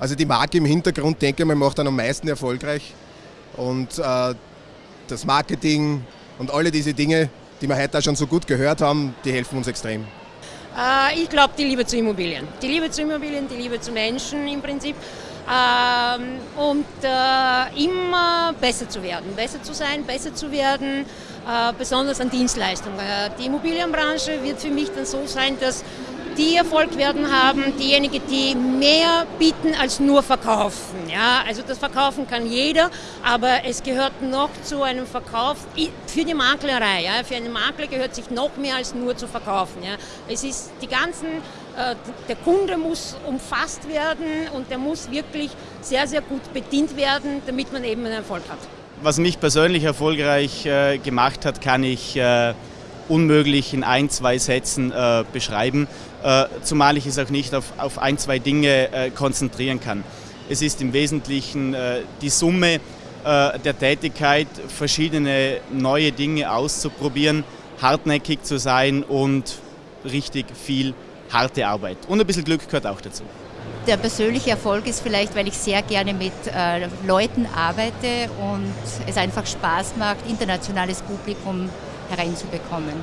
Also die Marke im Hintergrund, denke ich mal, macht dann am meisten erfolgreich. Und äh, das Marketing und alle diese Dinge, die wir heute auch schon so gut gehört haben, die helfen uns extrem. Äh, ich glaube, die Liebe zu Immobilien. Die Liebe zu Immobilien, die Liebe zu Menschen im Prinzip. Ähm, und äh, immer besser zu werden, besser zu sein, besser zu werden, äh, besonders an Dienstleistungen. Die Immobilienbranche wird für mich dann so sein, dass die Erfolg werden haben, diejenigen, die mehr bieten als nur verkaufen. Ja, also das Verkaufen kann jeder, aber es gehört noch zu einem Verkauf für die Maklerei. Ja, für einen Makler gehört sich noch mehr als nur zu verkaufen. Ja. Es ist die ganzen, äh, der Kunde muss umfasst werden und der muss wirklich sehr, sehr gut bedient werden, damit man eben einen Erfolg hat. Was mich persönlich erfolgreich äh, gemacht hat, kann ich äh, unmöglich in ein, zwei Sätzen äh, beschreiben, äh, zumal ich es auch nicht auf, auf ein, zwei Dinge äh, konzentrieren kann. Es ist im Wesentlichen äh, die Summe äh, der Tätigkeit, verschiedene neue Dinge auszuprobieren, hartnäckig zu sein und richtig viel harte Arbeit. Und ein bisschen Glück gehört auch dazu. Der persönliche Erfolg ist vielleicht, weil ich sehr gerne mit äh, Leuten arbeite und es einfach Spaß macht, internationales Publikum hereinzubekommen.